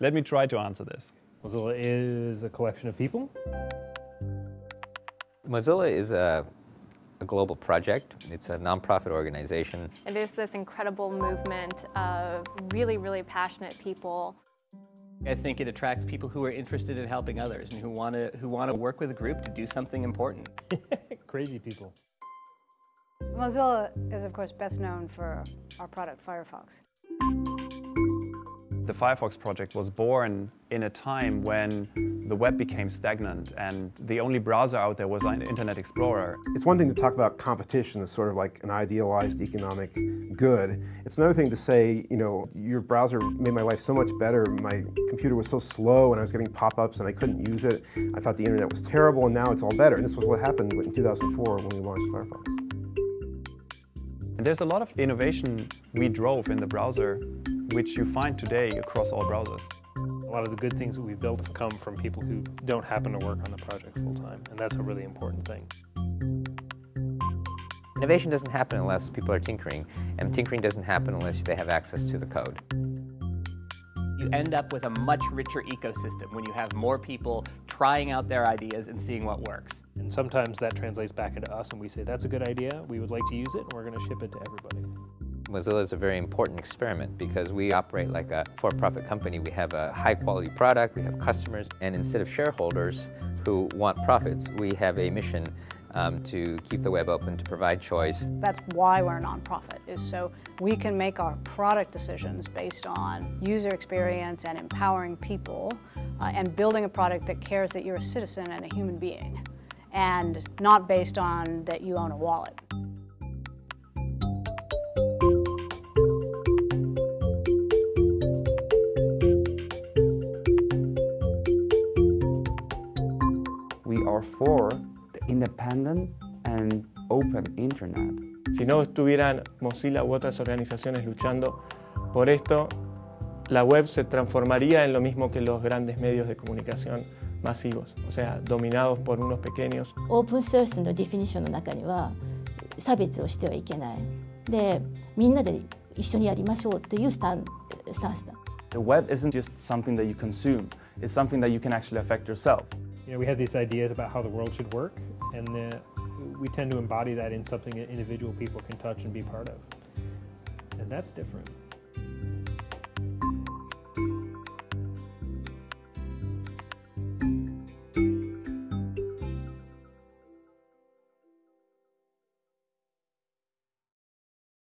Let me try to answer this. Mozilla is a collection of people. Mozilla is a, a global project. It's a nonprofit organization. It is this incredible movement of really, really passionate people. I think it attracts people who are interested in helping others and who want to who want to work with a group to do something important. Crazy people. Mozilla is, of course, best known for our product, Firefox. The Firefox project was born in a time when the web became stagnant and the only browser out there was an Internet Explorer. It's one thing to talk about competition as sort of like an idealized economic good. It's another thing to say, you know, your browser made my life so much better. My computer was so slow and I was getting pop-ups and I couldn't use it. I thought the internet was terrible and now it's all better. And this was what happened in 2004 when we launched Firefox. And there's a lot of innovation we drove in the browser which you find today across all browsers. A lot of the good things that we've built have come from people who don't happen to work on the project full time, and that's a really important thing. Innovation doesn't happen unless people are tinkering, and tinkering doesn't happen unless they have access to the code. You end up with a much richer ecosystem when you have more people trying out their ideas and seeing what works. And sometimes that translates back into us and we say, that's a good idea, we would like to use it, and we're going to ship it to everybody. Mozilla is a very important experiment because we operate like a for-profit company. We have a high-quality product, we have customers, and instead of shareholders who want profits, we have a mission um, to keep the web open, to provide choice. That's why we're a nonprofit, is so we can make our product decisions based on user experience and empowering people uh, and building a product that cares that you're a citizen and a human being and not based on that you own a wallet. for the independent and open internet. Si no estuvieran Mozilla u otras organizaciones luchando por esto, la web se transformaría en lo mismo que los grandes medios de comunicación masivos, o sea, dominados por unos pequeños. Open source のディフィニッションの中には差別をしてはいけない。で、みんなで一緒にやりましょうというスタンスタンスだ。The web isn't just something that you consume, it's something that you can actually affect yourself. You know, we have these ideas about how the world should work, and we tend to embody that in something that individual people can touch and be part of. And that's different.